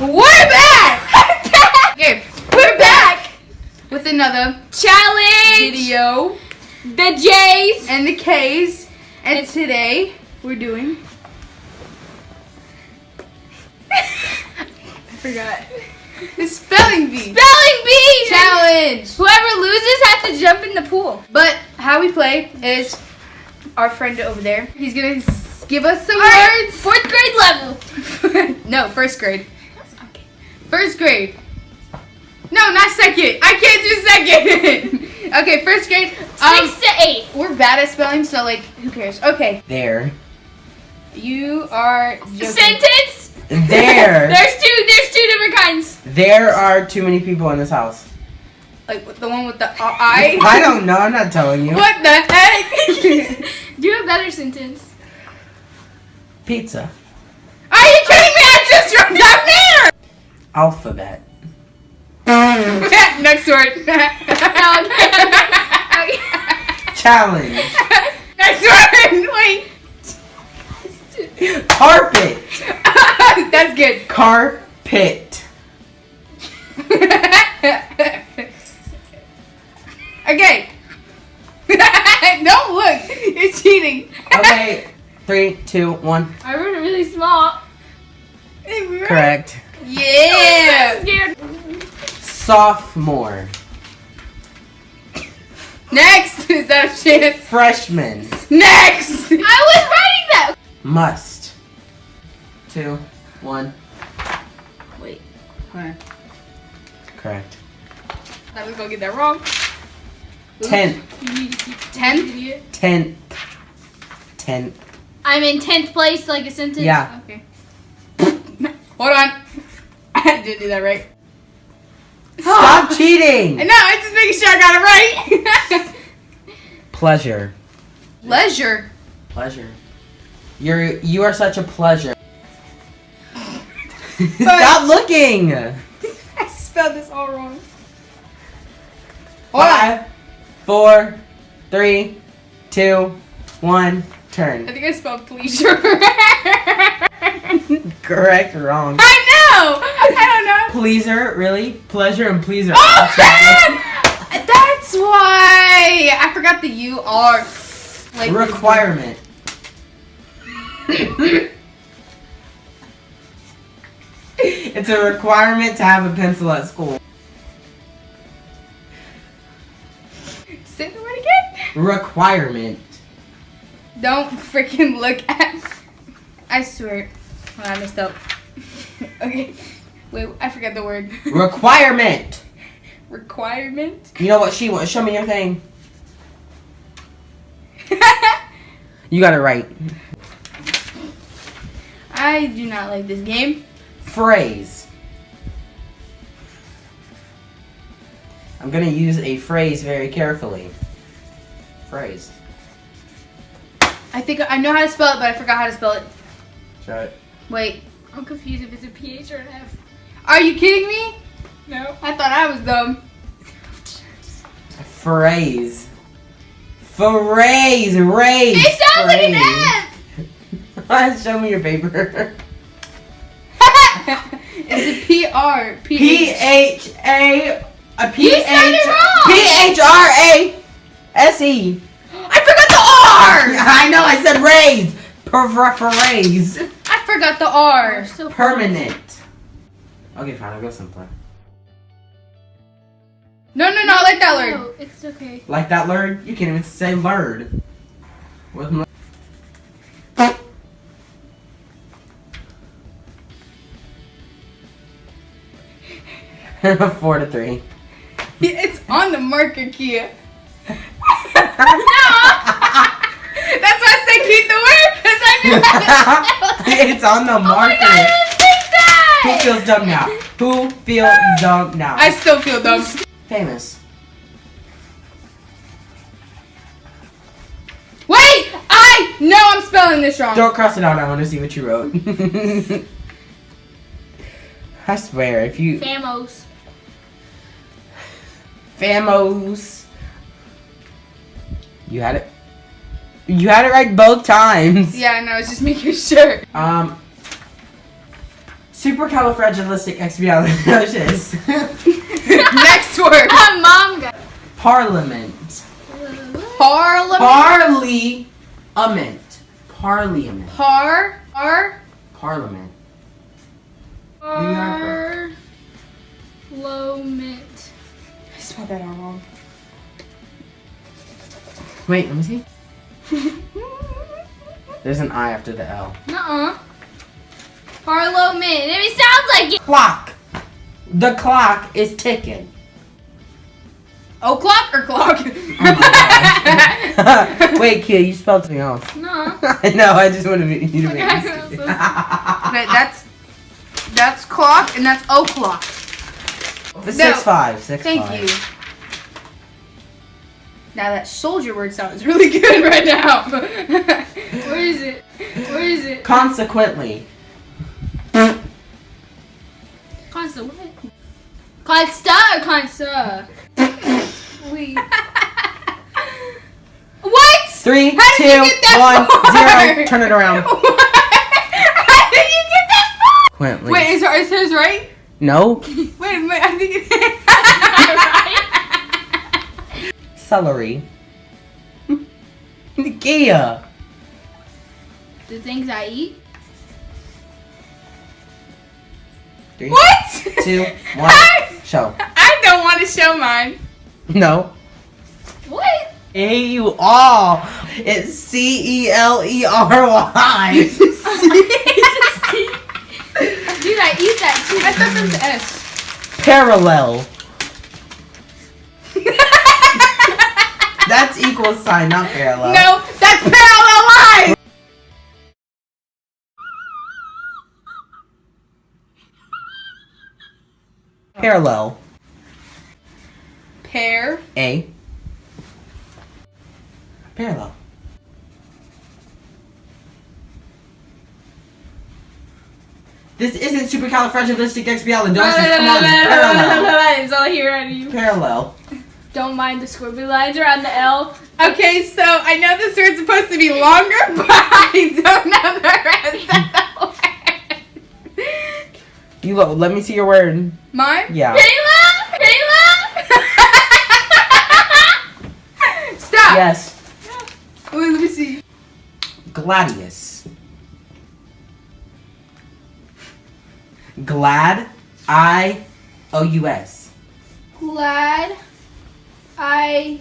We're back! okay, we're back with another Challenge! video The J's! and the K's. And today we're doing. I forgot. The spelling bee Spelling bee challenge. Whoever loses has to jump in the pool. But how we play is our friend over there. He's gonna give us some Alright, words. Fourth grade level. no, first grade. First grade. No, not second. I can't do second. okay, first grade. Um, Six to eight. we're bad at spelling, so like, who cares? Okay, There. you are joking. Sentence? There. There's two, there's two different kinds. there are too many people in this house. Like the one with the uh, I. I don't know. I'm not telling you. What the heck? Do you have a better sentence. Pizza. Are you kidding me? I just wrote down there. Alphabet. Next word. Challenge. Next word. Wait. Carpet. That's good. Carpet. okay. Don't look. You're cheating. Okay. Three, two, one. I wrote it really small. Correct. Yeah. I'm scared. Sophomore. Next. Is that a chance? Freshman. Next. I was writing that. Must. Two, one. Wait. Hold on. Correct. I was gonna get that wrong. Tenth. Ten. Tenth. Tenth. I'm in 10th place, like a sentence. Yeah. Okay. Hold on. I did do that right. Stop cheating. No, I'm just making sure I got it right. Pleasure. Pleasure. Pleasure. You're you are such a pleasure. Stop looking. I spelled this all wrong. Five, four, three, two, one. Turn. I think I spelled pleasure. Correct. Or wrong. I know. I don't know. Pleaser. Really? Pleasure and pleaser. Oh man! That's why I forgot the U R. Like Requirement. it's a requirement to have a pencil at school. Say the word again. Requirement. Don't freaking look at. I swear. Hold on, I messed up. okay. Wait, I forgot the word. Requirement. Requirement. You know what she wants? Show me your thing. You got it right. I do not like this game. Phrase. I'm gonna use a phrase very carefully. Phrase. I think I know how to spell it, but I forgot how to spell it. Try it. Wait. I'm confused if it's a PH or an F. Are you kidding me? No. I thought I was dumb. Phrase. Phrase. Raise. It sounds like an phrase. F. Show me your paper. it's a P R P P H. H A. A P You said it H. wrong. P H R A. S E. I forgot the R. I know. I said raise. Per phrase. I forgot the R. So Permanent. Okay, fine. I'll go simpler. No, no, no. I like that word. No, it's okay. Like that lurd? You can't even say lurd. With my Four to three. It's on the marker, Kia. No. That's why I said keep the word because I knew how to spell it. it's on the Oh my marker. god, I didn't think Who feels dumb now? Who feels dumb now? I still feel dumb. Famous. Wait, I know I'm spelling this wrong. Don't cross it out. I want to see what you wrote. I swear, if you Famos. Famos. You had it. You had it right both times. Yeah, I know. I was just making sure. Um. Supercalifragilisticexpialidocious. Next word. Mom got Parliament. Parliament. Parliament. Parliament. Par. Par. Parliament. are Parliament. I spelled that out wrong. Wait, let me see. There's an I after the L. Nuh-uh. Parliament. It sounds like it. Clock. The clock is ticking. Oh, o'clock or clock? Oh my. Wait, kid, you spelled something else. No. I know, I just wanted to be, you to make Okay, me so Okay, that's that's clock and that's o'clock. The six five, six Thank five. you. Now that soldier word sounds really good right now. Where is it? Where is it? Consequently, Consta what? Consta or Consta? Wait. what? three, How two, did you get that one, zero. Turn it around. How did you get that far? Quently. Wait, is, is hers right? No. Wait, wait, I think it Celery. Gia. The things I eat? Three, What? two, one. Show. I don't want to show mine. No. What? A U R. It's C E L E R Y. Dude, I eat that too. I thought there was S. Parallel. That's equal sign, not parallel. No, Parallel. Pair. A. Parallel. This isn't supercalifragilisticexpialidocious. Come on, parallel. It's all here of you. Parallel. Don't mind the squiggly lines around the L. Okay, so I know this word's supposed to be longer, but I don't know the rest of the word. You lo- let me see your word. Mine? Yeah. Kayla! Kayla! Stop. Yes. Wait, let me see. Gladius. Glad. I. O U S. Glad I.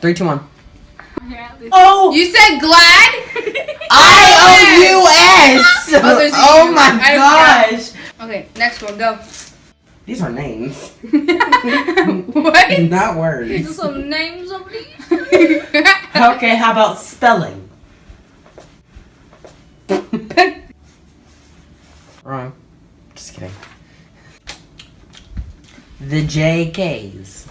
Three, two, one. Oh. Oh. You said glad? I oh, O U S. Oh, Oh my gosh. Okay, next one, go. These are names. what? Not words. Some names of these. Okay, how about spelling? Wrong. Just kidding. The JKs.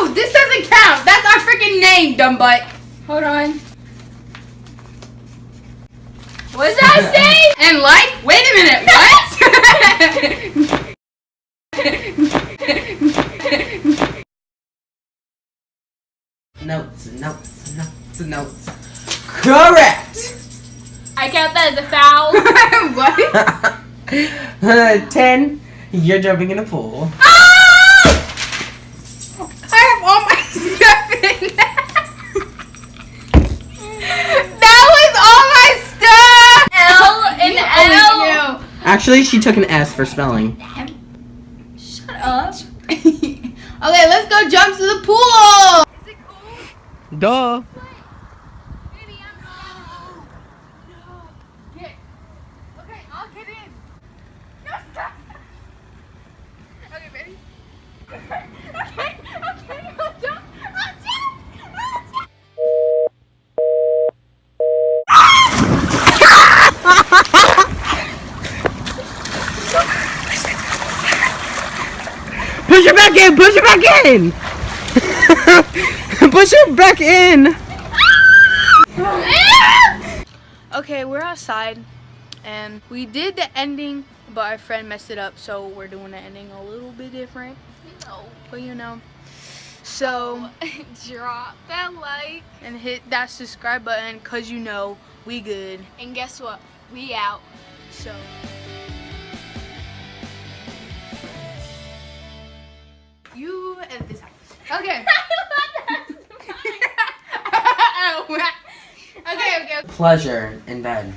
No, this doesn't count. That's our freaking name, dumb butt. Hold on. What does that say? And like, wait a minute, what? Notes, notes, notes, notes. Correct! I count that as a foul. what? Ten. You're jumping in a pool. I Actually, she took an S for spelling. Shut up. okay, let's go jump to the pool! Is it cool? Duh. Baby, I'm no. No. Get. Okay, I'll get in. No, stop. Okay, ready? okay, okay, I'll jump. I'll jump. I'll jump. Push it back in! Push it back in! push it back in! Okay, we're outside and we did the ending, but our friend messed it up, so we're doing the ending a little bit different. But you know. So Drop that like. and hit that subscribe button cause you know we good. And guess what? We out. So you edit this out. Okay. okay, okay. Pleasure in bed.